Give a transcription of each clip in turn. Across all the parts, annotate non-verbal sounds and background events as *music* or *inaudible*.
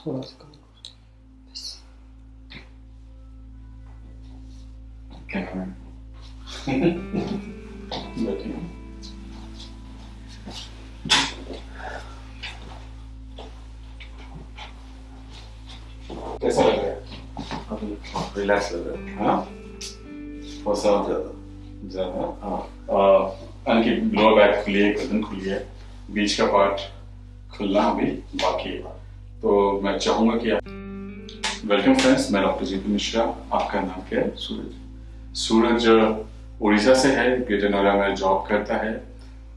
थोड़ा सा कम है कैसा लग रहा है अभी रिलैक्स लग रहा है हाँ थोड़ा सा ज़्यादा ज़्यादा हाँ अनकी लोअर बैक खुली है गर्दन खुली है बीच का पार्ट खुलना अभी बाकी है तो मैं चाहूँगा कि आप वेलकम फ्रेंड्स मैं डॉक्टर जीतू मिश्रा आपका नाम क्या है? सूरज। सूरज उड़ीसा से है ग्रेटर नोएडा में जॉब करता है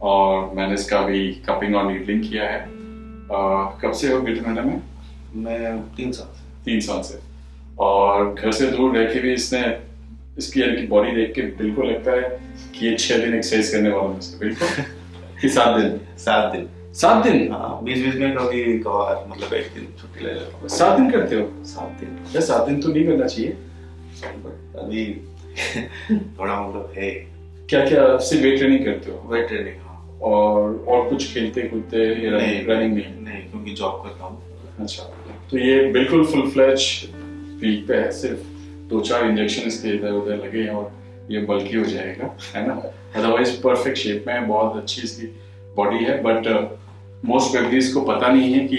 और मैंने इसका अभी कपिंग और नीडलिंग किया है। अ, कब से हो ग्रेटर नोएडा में? मैं तीन साल से। तीन साल से। और घर से दूर रह के भी इसने इसकी यानी कि बॉडी देख के बिल्कुल लगता है कि ये छह दिन एक्सरसाइज करने वाला है बिल्कुल? कि *laughs* सात दिन। सात दिन। सात दिन। हाँ बीच बीच में कभी कभार मतलब एक दिन छुट्टी ले लेता हूँ। सात दिन करते हो? सात दिन। यार सात दिन तो नहीं करना चाहिए। अभी *laughs* थोड़ा मतलब है। क्या क्या सिर्फ़ वेट ट्रेनिंग करते हो? वेट ट्रेनिंग हाँ। और और कुछ खेलते कूदते रनिंग नहीं नहीं क्योंकि जॉब करता हूँ। अच्छा तो ये बिल्कुल फुल फ्लैच वीक पे है सिर्फ़ दो चार इंजेक्शन इसके इधर उधर लगे हैं और ये बल्कि हो जाएगा है ना? अदरवाइज़ परफेक्ट शेप में है बहुत अच्छी इसकी बॉडी है बट मोस्ट प्रोबेबली को पता नहीं है कि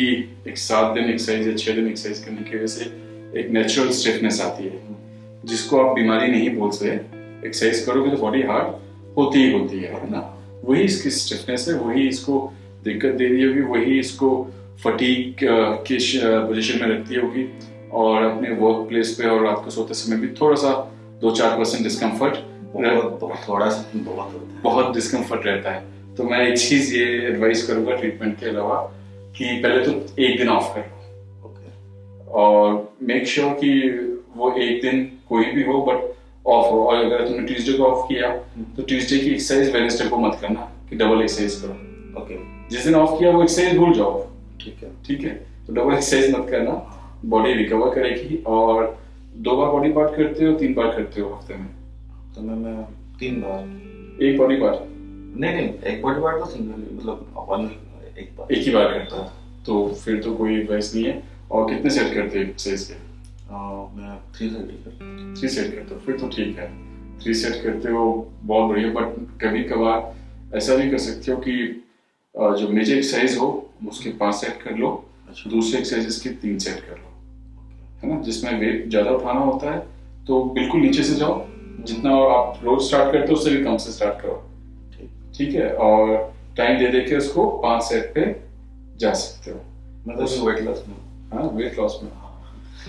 एक सात दिन एक्सरसाइज या छह दिन एक्सरसाइज करने की वजह से एक नेचुरल स्टिफनेस आती है। जिसको आप बीमारी नहीं बोल सकते एक्सरसाइज करोगे तो बॉडी हार्ड होती ही होती है है ना? वही इसकी स्टिफनेस है वही इसको दिक्कत दे रही होगी वही इसको फटीक की पोजीशन में रखती होगी। और अपने वर्क प्लेस पे और रात को सोते समय भी थोड़ा सा दो चार परसेंट डिस्कम्फर्ट बहुत बहुत थोड़ा सा बहुत बहुत डिस्कम्फर्ट रहता है। तो मैं एक चीज़ ये एडवाइस करूँगा ट्रीटमेंट के अलावा कि पहले तो एक दिन ऑफ़ कर। लो ओके और मेक श्योर sure कि वो एक दिन कोई भी हो बट ऑफ़ हो। और अगर तुमने ट्यूसडे को ऑफ़ किया तो ट्यूसडे की एक्सरसाइज वेडनेसडे को मत करना कि डबल एक्सरसाइज करो। ओके जिस दिन ऑफ़ किया वो एक्सरसाइज भूल जाओ। ठीक है। ठीक है? तो डबल एक्सरसाइज मत करना। बॉडी रिकवर करेगी और दो बार बॉडी पार्ट करते हो तीन बार करते हो हफ़्ते में। तो मैं मैं तीन बार। एक बॉडी पार्ट नहीं नहीं एक बॉडी पार्ट तो सिंगल मतलब वन एक बार। एक ही बार करता है। तो फिर तो कोई एडवाइस नहीं है। और कितने सेट करते हो एक्सरसाइज के? मैं थ्री थर्टी कर थ्री सेट करते हो फिर तो ठीक है। थ्री सेट करते हो बहुत बढ़िया। बट कभी कभार ऐसा भी कर सकते हो कि जो मेजर एक्सरसाइज हो उसके पाँच सेट कर लो अच्छा। दूसरे एक्सरसाइजेस के तीन सेट कर लो। है ना? जिसमें वेट ज़्यादा उठाना होता है तो बिल्कुल नीचे से जाओ। जितना आप रोज स्टार्ट करते हो उससे भी कम से स्टार्ट करो। ठीक है और टाइम दे दे के उसको पाँच सेट पे जा सकते हो। मैं तो वेट लॉस में? हाँ वेट लॉस में।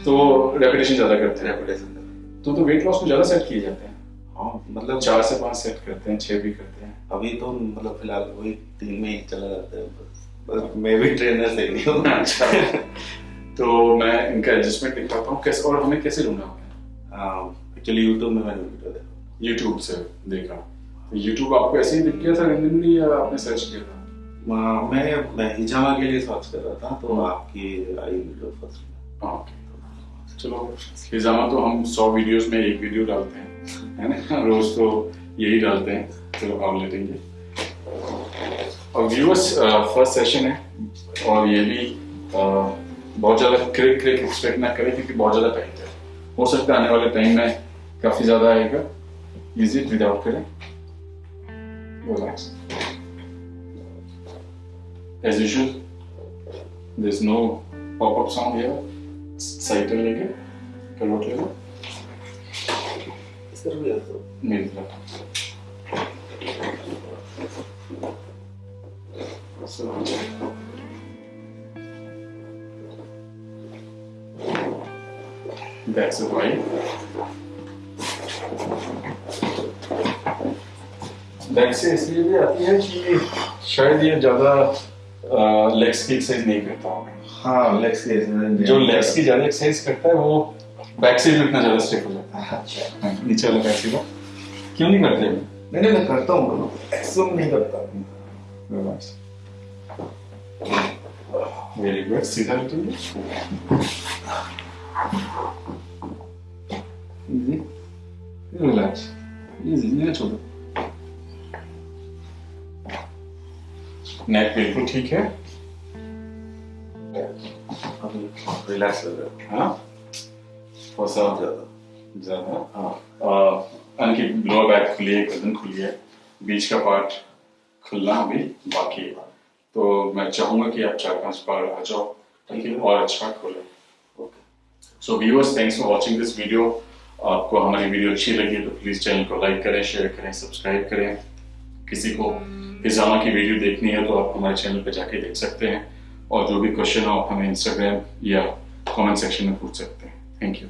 तो रेपिटेशन ज़्यादा करते हैं। रेपुटेशन तो तो वेट लॉस को ज़्यादा सेट किए जाते हैं। हाँ मतलब चार से पाँच सेट करते हैं छह भी करते हैं। अभी तो मतलब फ़िलहाल वही तीन में ही चला जाता है बस मैं भी ट्रेनर से ही हूँ। अच्छा। तो मैं इनका एडजस्टमेंट दिखाता हूँ कैसे और हमें कैसे ढूंढा हमने एक्चुअली यूट्यूब में मैंने वीडियो देखा। यूट्यूब से देखा। यूट्यूब आपको ऐसे ही दिख गया था रेंडमली या आपने सर्च किया था? मैं- मैं मैं हिजामा के लिए सर्च कर रहा था तो आपकी आई वीडियो फ़र्स्ट हाँ ओके चलो। हिजामा तो हम सौ वीडियोस में एक वीडियो डालते हैं है ना? *laughs* रोज तो यही डालते हैं। चलो आप लेटेंगे। और व्यूअर्स फ़र्स्ट सेशन है और ये भी uh, बहुत ज़्यादा क्रिक क्रिक एक्सपेक्ट ना करें क्योंकि बहुत ज़्यादा टाइट है। हो सकता है आने वाले टाइम में काफ़ी ज़्यादा आएगा। इजी विदाउट करें। Relax as usual there's no pop-up sound here cycle लेके करवट ले लो इस तरह भी है तो मेरी तरफ So, That's it, right? Back से इसलिए भी आती है कि शायद ये ज़्यादा लेग्स की एक्सरसाइज नहीं करता होगा। हाँ लेग्स की जो लेग्स की ज़्यादा एक्सरसाइज करता है वो बैक से भी उतना ज़्यादा स्टिफ हो जाता है। अच्छा। हाँ, नीचे वाला बैक से क्यों नहीं करते? नहीं नहीं मैं करता हूँ एक्सरसाइज नहीं करता। वेरी गुड सीधा इजी रिलैक्स इजी नहीं छोड़ो नेक बिल्कुल ठीक है। रिलैक्स लग रहा है। हाँ थोड़ा सा ज़्यादा ज़्यादा हाँ। अनकी लोअर बैक खुली है गर्दन खुली है बीच का पार्ट खुलना अभी बाकी है। तो मैं चाहूँगा कि आप चार पाँच बार आ जाओ ताकि और अच्छा खोले। Okay so viewers thanks for watching this video आपको हमारी वीडियो अच्छी लगी तो प्लीज़ चैनल को लाइक करें शेयर करें सब्सक्राइब करें। किसी को हिजामा की वीडियो देखनी है तो आप हमारे चैनल पर जाके देख सकते हैं। और जो भी क्वेश्चन हो, आप हमें इंस्टाग्राम या कमेंट सेक्शन में पूछ सकते हैं। Thank you